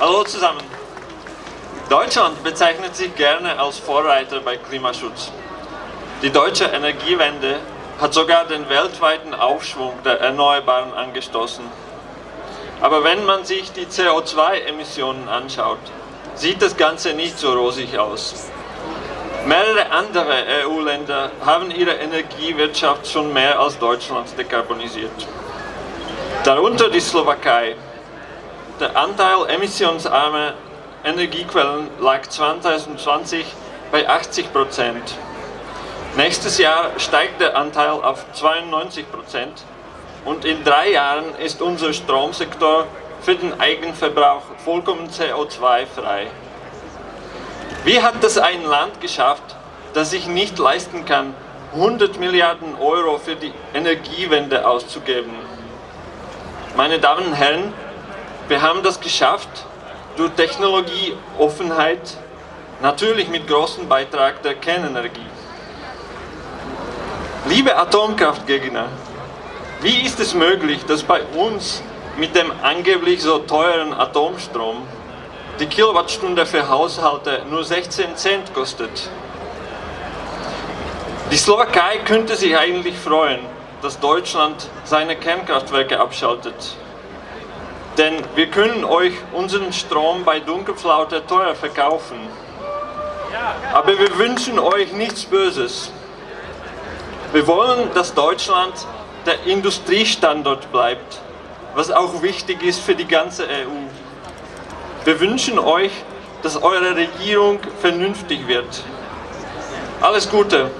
Hallo zusammen. Deutschland bezeichnet sich gerne als Vorreiter bei Klimaschutz. Die deutsche Energiewende hat sogar den weltweiten Aufschwung der Erneuerbaren angestoßen. Aber wenn man sich die CO2-Emissionen anschaut, sieht das Ganze nicht so rosig aus. Mehrere andere EU-Länder haben ihre Energiewirtschaft schon mehr als Deutschland dekarbonisiert. Darunter die Slowakei. Der Anteil emissionsarmer Energiequellen lag 2020 bei 80 Prozent. Nächstes Jahr steigt der Anteil auf 92 Prozent und in drei Jahren ist unser Stromsektor für den Eigenverbrauch vollkommen CO2-frei. Wie hat das ein Land geschafft, das sich nicht leisten kann, 100 Milliarden Euro für die Energiewende auszugeben? Meine Damen und Herren, wir haben das geschafft durch Technologieoffenheit, natürlich mit großem Beitrag der Kernenergie. Liebe Atomkraftgegner, wie ist es möglich, dass bei uns mit dem angeblich so teuren Atomstrom die Kilowattstunde für Haushalte nur 16 Cent kostet? Die Slowakei könnte sich eigentlich freuen, dass Deutschland seine Kernkraftwerke abschaltet. Denn wir können euch unseren Strom bei Dunkelflaute teuer verkaufen. Aber wir wünschen euch nichts Böses. Wir wollen, dass Deutschland der Industriestandort bleibt, was auch wichtig ist für die ganze EU. Wir wünschen euch, dass eure Regierung vernünftig wird. Alles Gute!